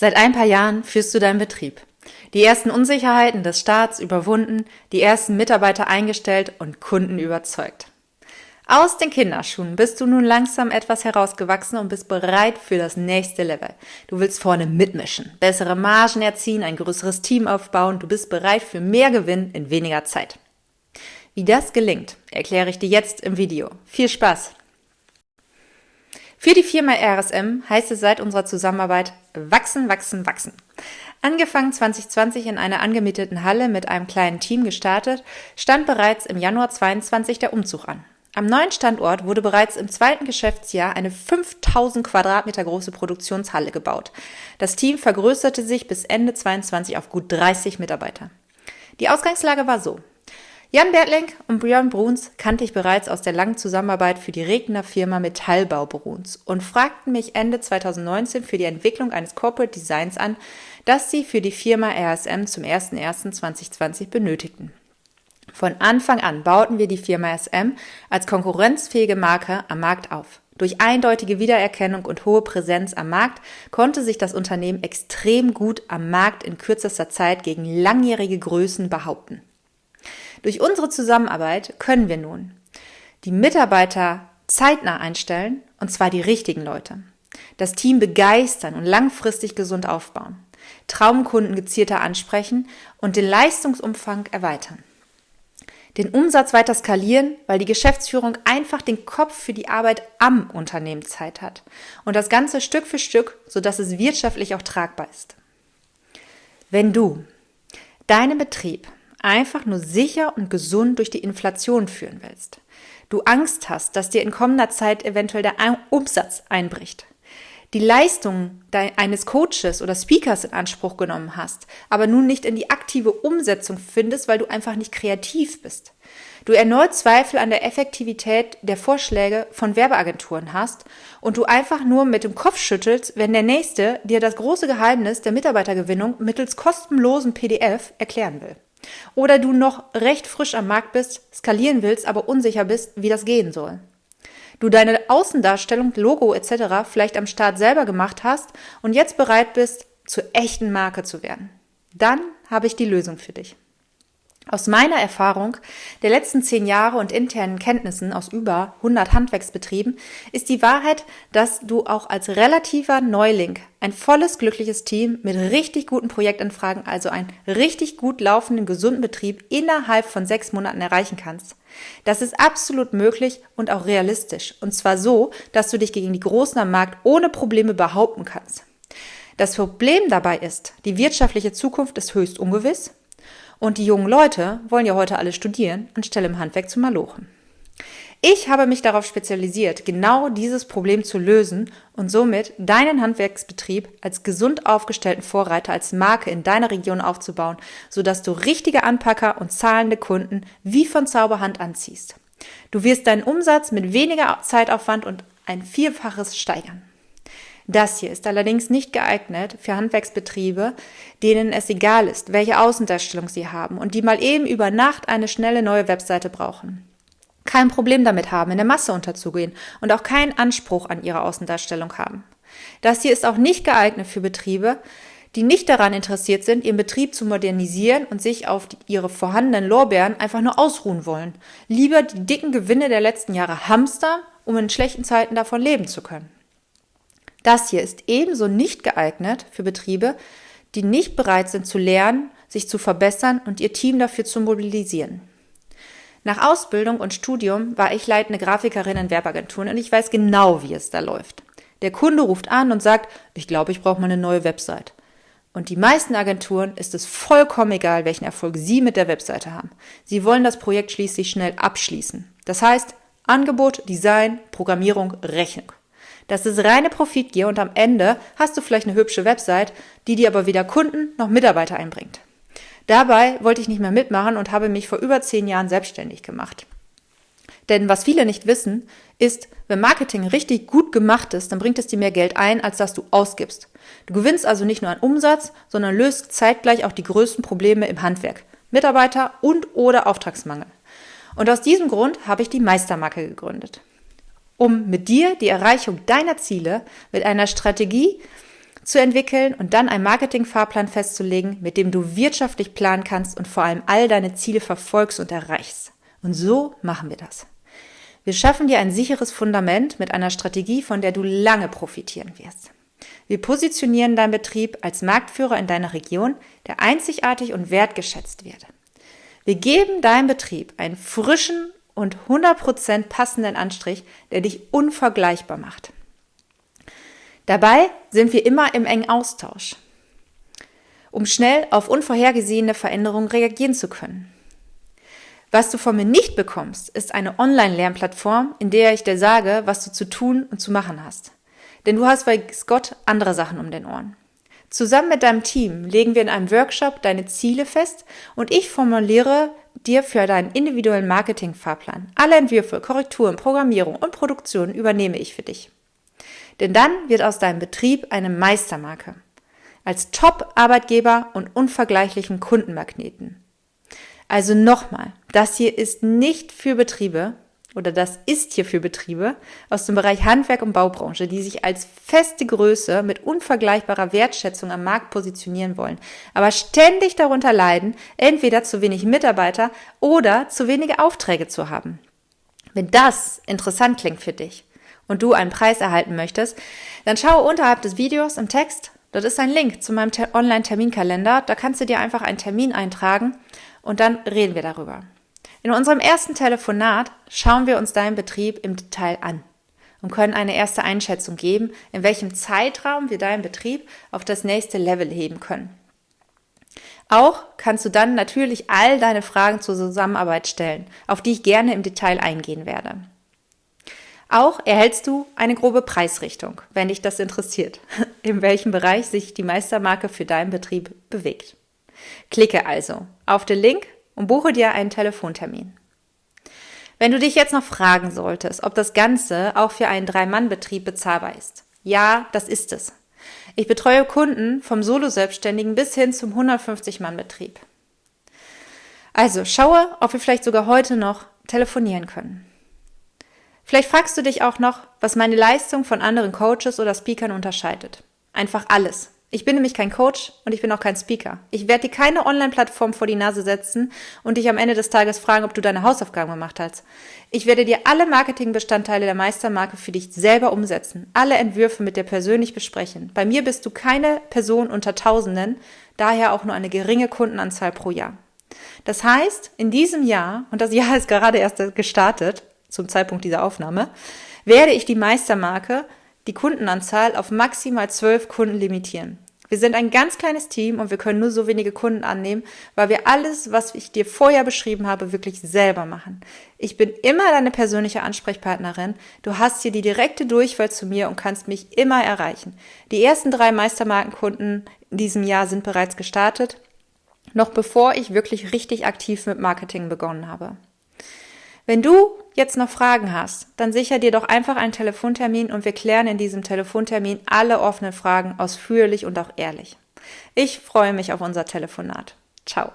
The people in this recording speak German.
Seit ein paar Jahren führst du deinen Betrieb. Die ersten Unsicherheiten des Staats überwunden, die ersten Mitarbeiter eingestellt und Kunden überzeugt. Aus den Kinderschuhen bist du nun langsam etwas herausgewachsen und bist bereit für das nächste Level. Du willst vorne mitmischen, bessere Margen erzielen, ein größeres Team aufbauen, du bist bereit für mehr Gewinn in weniger Zeit. Wie das gelingt, erkläre ich dir jetzt im Video. Viel Spaß! Für die Firma RSM heißt es seit unserer Zusammenarbeit wachsen, wachsen, wachsen. Angefangen 2020 in einer angemieteten Halle mit einem kleinen Team gestartet, stand bereits im Januar 22 der Umzug an. Am neuen Standort wurde bereits im zweiten Geschäftsjahr eine 5000 Quadratmeter große Produktionshalle gebaut. Das Team vergrößerte sich bis Ende 22 auf gut 30 Mitarbeiter. Die Ausgangslage war so. Jan Bertling und Björn Bruns kannte ich bereits aus der langen Zusammenarbeit für die Regner Firma Metallbau Bruns und fragten mich Ende 2019 für die Entwicklung eines Corporate Designs an, das sie für die Firma RSM zum 01.01.2020 benötigten. Von Anfang an bauten wir die Firma SM als konkurrenzfähige Marke am Markt auf. Durch eindeutige Wiedererkennung und hohe Präsenz am Markt konnte sich das Unternehmen extrem gut am Markt in kürzester Zeit gegen langjährige Größen behaupten. Durch unsere Zusammenarbeit können wir nun die Mitarbeiter zeitnah einstellen, und zwar die richtigen Leute. Das Team begeistern und langfristig gesund aufbauen. Traumkunden gezielter ansprechen und den Leistungsumfang erweitern. Den Umsatz weiter skalieren, weil die Geschäftsführung einfach den Kopf für die Arbeit am Unternehmen Zeit hat. Und das Ganze Stück für Stück, sodass es wirtschaftlich auch tragbar ist. Wenn du deinen Betrieb einfach nur sicher und gesund durch die Inflation führen willst, du Angst hast, dass dir in kommender Zeit eventuell der Umsatz einbricht, die Leistung eines Coaches oder Speakers in Anspruch genommen hast, aber nun nicht in die aktive Umsetzung findest, weil du einfach nicht kreativ bist. Du erneut Zweifel an der Effektivität der Vorschläge von Werbeagenturen hast und du einfach nur mit dem Kopf schüttelst, wenn der Nächste dir das große Geheimnis der Mitarbeitergewinnung mittels kostenlosen PDF erklären will. Oder du noch recht frisch am Markt bist, skalieren willst, aber unsicher bist, wie das gehen soll. Du deine Außendarstellung, Logo etc. vielleicht am Start selber gemacht hast und jetzt bereit bist, zur echten Marke zu werden. Dann habe ich die Lösung für dich. Aus meiner Erfahrung der letzten zehn Jahre und internen Kenntnissen aus über 100 Handwerksbetrieben ist die Wahrheit, dass du auch als relativer Neuling ein volles, glückliches Team mit richtig guten Projektanfragen, also einen richtig gut laufenden, gesunden Betrieb innerhalb von sechs Monaten erreichen kannst. Das ist absolut möglich und auch realistisch. Und zwar so, dass du dich gegen die Großen am Markt ohne Probleme behaupten kannst. Das Problem dabei ist, die wirtschaftliche Zukunft ist höchst ungewiss und die jungen Leute wollen ja heute alle studieren, anstelle im Handwerk zu malochen. Ich habe mich darauf spezialisiert, genau dieses Problem zu lösen und somit deinen Handwerksbetrieb als gesund aufgestellten Vorreiter als Marke in deiner Region aufzubauen, sodass du richtige Anpacker und zahlende Kunden wie von Zauberhand anziehst. Du wirst deinen Umsatz mit weniger Zeitaufwand und ein Vielfaches steigern. Das hier ist allerdings nicht geeignet für Handwerksbetriebe, denen es egal ist, welche Außendarstellung sie haben und die mal eben über Nacht eine schnelle neue Webseite brauchen. Kein Problem damit haben, in der Masse unterzugehen und auch keinen Anspruch an ihre Außendarstellung haben. Das hier ist auch nicht geeignet für Betriebe, die nicht daran interessiert sind, ihren Betrieb zu modernisieren und sich auf die, ihre vorhandenen Lorbeeren einfach nur ausruhen wollen. Lieber die dicken Gewinne der letzten Jahre hamstern, um in schlechten Zeiten davon leben zu können. Das hier ist ebenso nicht geeignet für Betriebe, die nicht bereit sind zu lernen, sich zu verbessern und ihr Team dafür zu mobilisieren. Nach Ausbildung und Studium war ich leitende Grafikerin in Werbeagenturen und ich weiß genau, wie es da läuft. Der Kunde ruft an und sagt, ich glaube, ich brauche mal eine neue Website. Und die meisten Agenturen ist es vollkommen egal, welchen Erfolg Sie mit der Webseite haben. Sie wollen das Projekt schließlich schnell abschließen. Das heißt, Angebot, Design, Programmierung, Rechnung. Das ist reine Profitgier und am Ende hast du vielleicht eine hübsche Website, die dir aber weder Kunden noch Mitarbeiter einbringt. Dabei wollte ich nicht mehr mitmachen und habe mich vor über zehn Jahren selbstständig gemacht. Denn was viele nicht wissen, ist, wenn Marketing richtig gut gemacht ist, dann bringt es dir mehr Geld ein, als dass du ausgibst. Du gewinnst also nicht nur an Umsatz, sondern löst zeitgleich auch die größten Probleme im Handwerk. Mitarbeiter und oder Auftragsmangel. Und aus diesem Grund habe ich die Meistermarke gegründet um mit dir die Erreichung deiner Ziele mit einer Strategie zu entwickeln und dann einen Marketingfahrplan festzulegen, mit dem du wirtschaftlich planen kannst und vor allem all deine Ziele verfolgst und erreichst. Und so machen wir das. Wir schaffen dir ein sicheres Fundament mit einer Strategie, von der du lange profitieren wirst. Wir positionieren deinen Betrieb als Marktführer in deiner Region, der einzigartig und wertgeschätzt wird. Wir geben deinem Betrieb einen frischen und 100% passenden Anstrich, der dich unvergleichbar macht. Dabei sind wir immer im engen Austausch, um schnell auf unvorhergesehene Veränderungen reagieren zu können. Was du von mir nicht bekommst, ist eine Online-Lernplattform, in der ich dir sage, was du zu tun und zu machen hast. Denn du hast bei Scott andere Sachen um den Ohren. Zusammen mit deinem Team legen wir in einem Workshop deine Ziele fest und ich formuliere dir für deinen individuellen Marketing-Fahrplan. Alle Entwürfe, Korrekturen, Programmierung und Produktion übernehme ich für dich. Denn dann wird aus deinem Betrieb eine Meistermarke. Als Top-Arbeitgeber und unvergleichlichen Kundenmagneten. Also nochmal, das hier ist nicht für Betriebe, oder das ist hier für Betriebe aus dem Bereich Handwerk und Baubranche, die sich als feste Größe mit unvergleichbarer Wertschätzung am Markt positionieren wollen, aber ständig darunter leiden, entweder zu wenig Mitarbeiter oder zu wenige Aufträge zu haben. Wenn das interessant klingt für dich und du einen Preis erhalten möchtest, dann schaue unterhalb des Videos im Text, dort ist ein Link zu meinem Online-Terminkalender, da kannst du dir einfach einen Termin eintragen und dann reden wir darüber. In unserem ersten Telefonat schauen wir uns deinen Betrieb im Detail an und können eine erste Einschätzung geben, in welchem Zeitraum wir deinen Betrieb auf das nächste Level heben können. Auch kannst du dann natürlich all deine Fragen zur Zusammenarbeit stellen, auf die ich gerne im Detail eingehen werde. Auch erhältst du eine grobe Preisrichtung, wenn dich das interessiert, in welchem Bereich sich die Meistermarke für deinen Betrieb bewegt. Klicke also auf den Link und buche dir einen Telefontermin. Wenn du dich jetzt noch fragen solltest, ob das Ganze auch für einen Drei-Mann-Betrieb bezahlbar ist. Ja, das ist es. Ich betreue Kunden vom Solo-Selbstständigen bis hin zum 150-Mann-Betrieb. Also schaue, ob wir vielleicht sogar heute noch telefonieren können. Vielleicht fragst du dich auch noch, was meine Leistung von anderen Coaches oder Speakern unterscheidet. Einfach alles. Ich bin nämlich kein Coach und ich bin auch kein Speaker. Ich werde dir keine Online-Plattform vor die Nase setzen und dich am Ende des Tages fragen, ob du deine Hausaufgaben gemacht hast. Ich werde dir alle Marketingbestandteile der Meistermarke für dich selber umsetzen, alle Entwürfe mit dir persönlich besprechen. Bei mir bist du keine Person unter Tausenden, daher auch nur eine geringe Kundenanzahl pro Jahr. Das heißt, in diesem Jahr, und das Jahr ist gerade erst gestartet, zum Zeitpunkt dieser Aufnahme, werde ich die Meistermarke die Kundenanzahl auf maximal zwölf Kunden limitieren. Wir sind ein ganz kleines Team und wir können nur so wenige Kunden annehmen, weil wir alles, was ich dir vorher beschrieben habe, wirklich selber machen. Ich bin immer deine persönliche Ansprechpartnerin. Du hast hier die direkte Durchwahl zu mir und kannst mich immer erreichen. Die ersten drei Meistermarkenkunden in diesem Jahr sind bereits gestartet, noch bevor ich wirklich richtig aktiv mit Marketing begonnen habe. Wenn du jetzt noch Fragen hast, dann sicher dir doch einfach einen Telefontermin und wir klären in diesem Telefontermin alle offenen Fragen ausführlich und auch ehrlich. Ich freue mich auf unser Telefonat. Ciao.